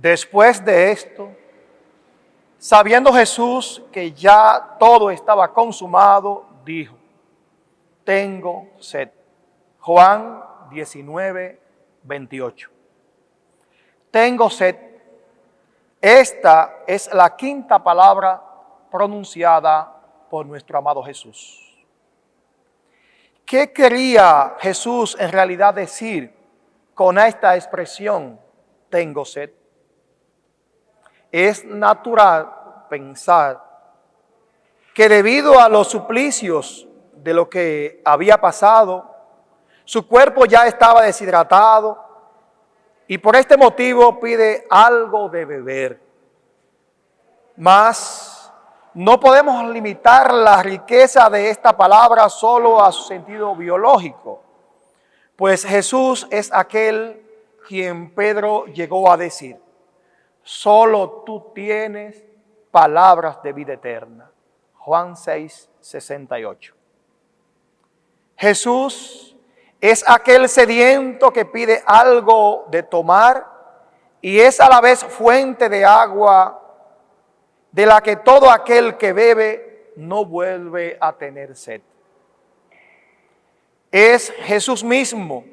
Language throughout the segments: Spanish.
Después de esto, sabiendo Jesús que ya todo estaba consumado, dijo, tengo sed. Juan 19, 28. Tengo sed. Esta es la quinta palabra pronunciada por nuestro amado Jesús. ¿Qué quería Jesús en realidad decir con esta expresión, tengo sed? Es natural pensar que debido a los suplicios de lo que había pasado, su cuerpo ya estaba deshidratado y por este motivo pide algo de beber. Mas no podemos limitar la riqueza de esta palabra solo a su sentido biológico, pues Jesús es aquel quien Pedro llegó a decir, solo tú tienes palabras de vida eterna. Juan 6, 68. Jesús es aquel sediento que pide algo de tomar y es a la vez fuente de agua de la que todo aquel que bebe no vuelve a tener sed. Es Jesús mismo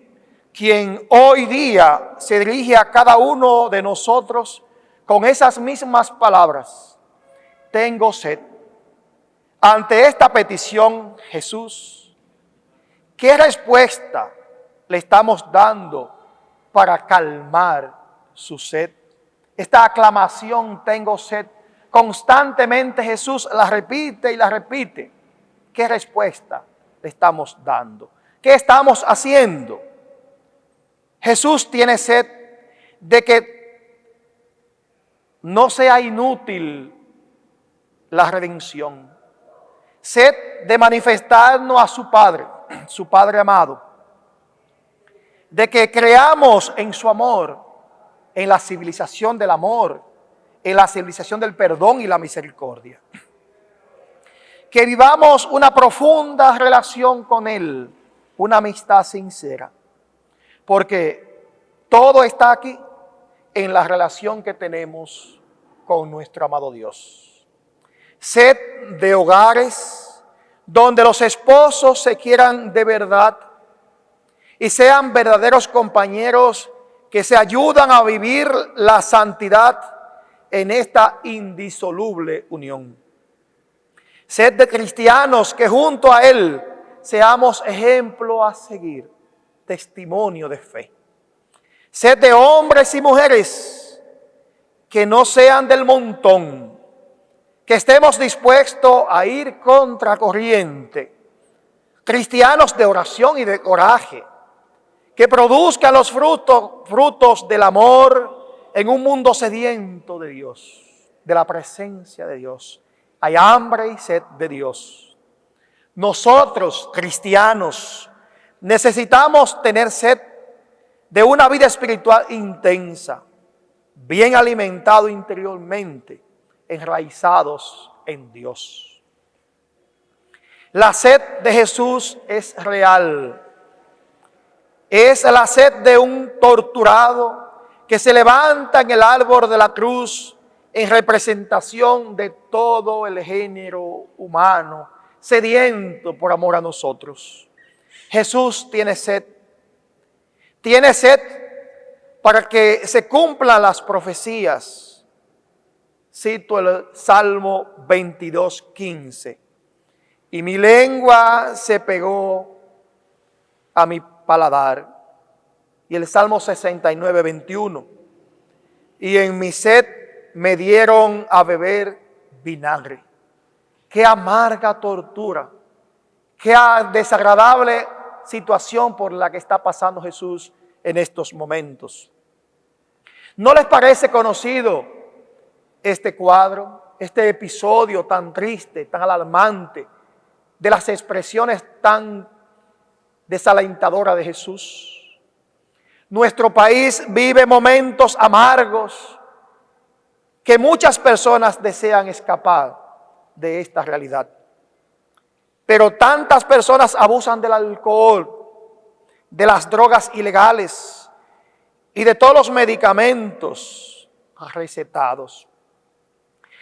quien hoy día se dirige a cada uno de nosotros con esas mismas palabras. Tengo sed. Ante esta petición, Jesús, ¿qué respuesta le estamos dando para calmar su sed? Esta aclamación, tengo sed, constantemente Jesús la repite y la repite. ¿Qué respuesta le estamos dando? ¿Qué estamos haciendo? Jesús tiene sed de que no sea inútil la redención. Sed de manifestarnos a su Padre, su Padre amado. De que creamos en su amor, en la civilización del amor, en la civilización del perdón y la misericordia. Que vivamos una profunda relación con Él, una amistad sincera. Porque todo está aquí en la relación que tenemos con nuestro amado Dios. Sed de hogares donde los esposos se quieran de verdad y sean verdaderos compañeros que se ayudan a vivir la santidad en esta indisoluble unión. Sed de cristianos que junto a Él seamos ejemplo a seguir, testimonio de fe. Sed de hombres y mujeres que no sean del montón, que estemos dispuestos a ir contra corriente. Cristianos de oración y de coraje, que produzcan los frutos, frutos del amor, en un mundo sediento de Dios, de la presencia de Dios. Hay hambre y sed de Dios. Nosotros, cristianos, necesitamos tener sed de una vida espiritual intensa, bien alimentado interiormente, enraizados en Dios. La sed de Jesús es real. Es la sed de un torturado, que se levanta en el árbol de la cruz en representación de todo el género humano, sediento por amor a nosotros. Jesús tiene sed. Tiene sed para que se cumplan las profecías. Cito el Salmo 22, 15. Y mi lengua se pegó a mi paladar y el Salmo 69, 21. Y en mi sed me dieron a beber vinagre. Qué amarga tortura, qué desagradable situación por la que está pasando Jesús en estos momentos. ¿No les parece conocido este cuadro, este episodio tan triste, tan alarmante, de las expresiones tan desalentadoras de Jesús? Nuestro país vive momentos amargos que muchas personas desean escapar de esta realidad. Pero tantas personas abusan del alcohol, de las drogas ilegales y de todos los medicamentos recetados.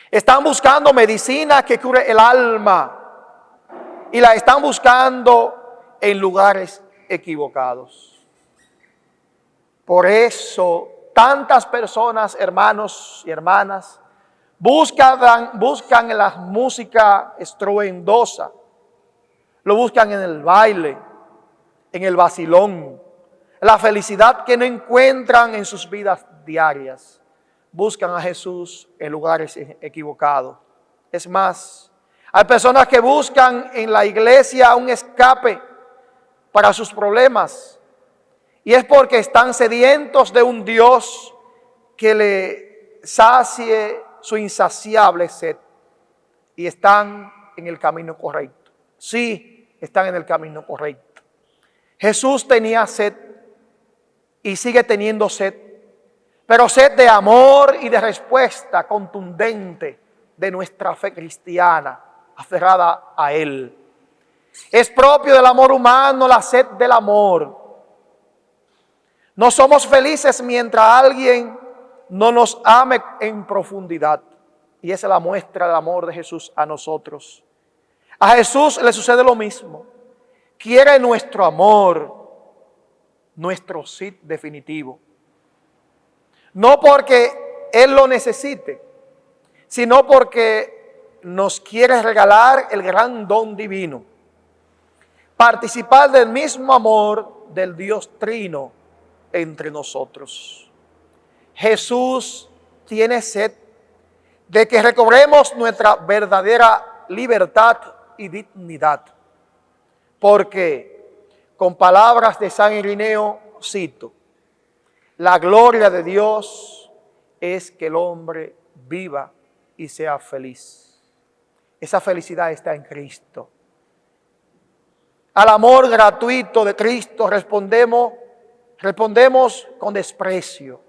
Están buscando medicina que cure el alma y la están buscando en lugares equivocados. Por eso tantas personas, hermanos y hermanas, buscan, buscan la música estruendosa, lo buscan en el baile, en el vacilón, la felicidad que no encuentran en sus vidas diarias. Buscan a Jesús en lugares equivocados. Es más, hay personas que buscan en la iglesia un escape para sus problemas. Y es porque están sedientos de un Dios que le sacie su insaciable sed. Y están en el camino correcto. Sí, están en el camino correcto. Jesús tenía sed y sigue teniendo sed, pero sed de amor y de respuesta contundente de nuestra fe cristiana aferrada a Él. Es propio del amor humano la sed del amor. No somos felices mientras alguien no nos ame en profundidad. Y esa es la muestra del amor de Jesús a nosotros. A Jesús le sucede lo mismo. Quiere nuestro amor, nuestro sí definitivo. No porque Él lo necesite, sino porque nos quiere regalar el gran don divino. Participar del mismo amor del Dios Trino entre nosotros. Jesús tiene sed de que recobremos nuestra verdadera libertad y dignidad. Porque, con palabras de San Irineo, cito, la gloria de Dios es que el hombre viva y sea feliz. Esa felicidad está en Cristo. Al amor gratuito de Cristo respondemos, respondemos con desprecio.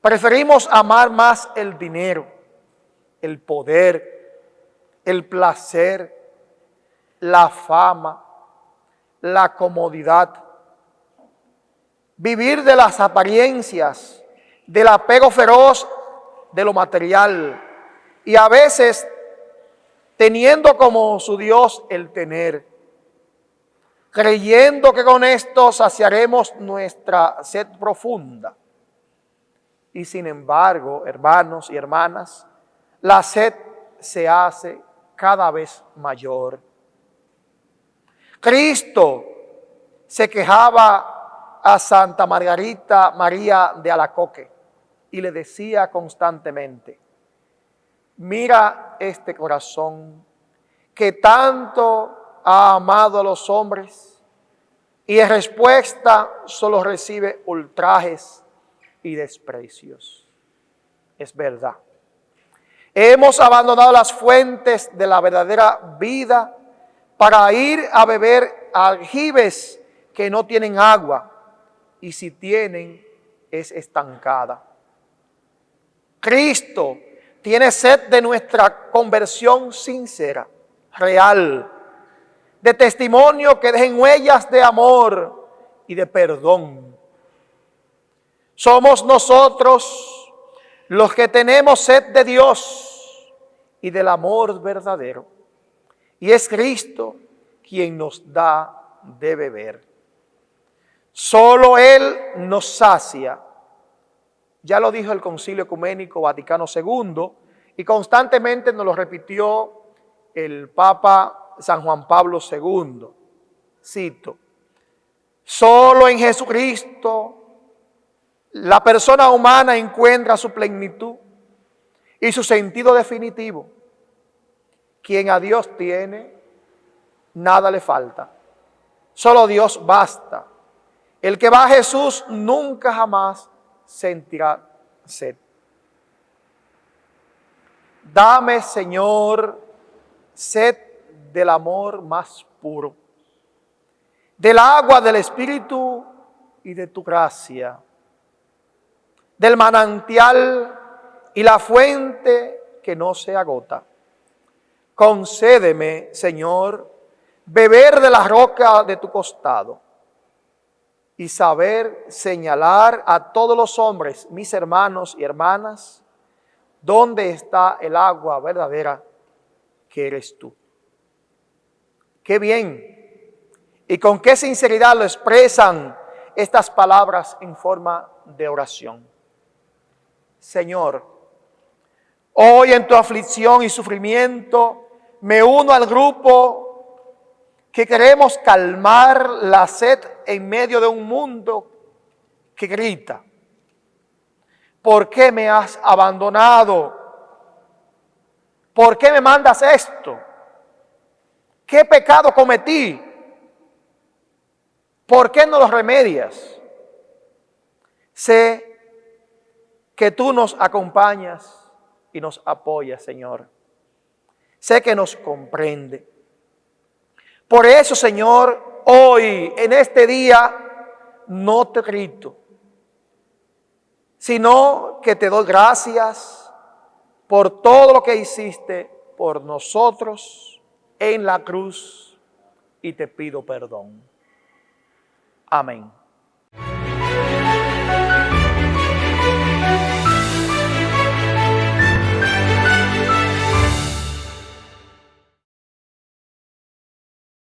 Preferimos amar más el dinero, el poder, el placer, la fama, la comodidad. Vivir de las apariencias, del apego feroz de lo material y a veces teniendo como su Dios el tener, creyendo que con esto saciaremos nuestra sed profunda. Y sin embargo, hermanos y hermanas, la sed se hace cada vez mayor. Cristo se quejaba a Santa Margarita María de Alacoque y le decía constantemente, mira este corazón que tanto ha amado a los hombres y en respuesta solo recibe ultrajes y desprecios. Es verdad. Hemos abandonado las fuentes de la verdadera vida para ir a beber aljibes que no tienen agua y si tienen es estancada. Cristo tiene sed de nuestra conversión sincera, real, de testimonio que dejen huellas de amor y de perdón. Somos nosotros los que tenemos sed de Dios y del amor verdadero. Y es Cristo quien nos da de beber. Solo Él nos sacia ya lo dijo el Concilio Ecuménico Vaticano II y constantemente nos lo repitió el Papa San Juan Pablo II. Cito, solo en Jesucristo la persona humana encuentra su plenitud y su sentido definitivo. Quien a Dios tiene, nada le falta. Solo Dios basta. El que va a Jesús nunca jamás sentirá sed. Dame, Señor, sed del amor más puro, del agua del Espíritu y de tu gracia, del manantial y la fuente que no se agota. Concédeme, Señor, beber de la roca de tu costado y saber señalar a todos los hombres, mis hermanos y hermanas, dónde está el agua verdadera que eres tú. Qué bien. Y con qué sinceridad lo expresan estas palabras en forma de oración. Señor, hoy en tu aflicción y sufrimiento me uno al grupo que queremos calmar la sed en medio de un mundo que grita. ¿Por qué me has abandonado? ¿Por qué me mandas esto? ¿Qué pecado cometí? ¿Por qué no los remedias? Sé que tú nos acompañas y nos apoyas, Señor. Sé que nos comprende. Por eso, Señor, hoy, en este día, no te grito, sino que te doy gracias por todo lo que hiciste por nosotros en la cruz y te pido perdón. Amén.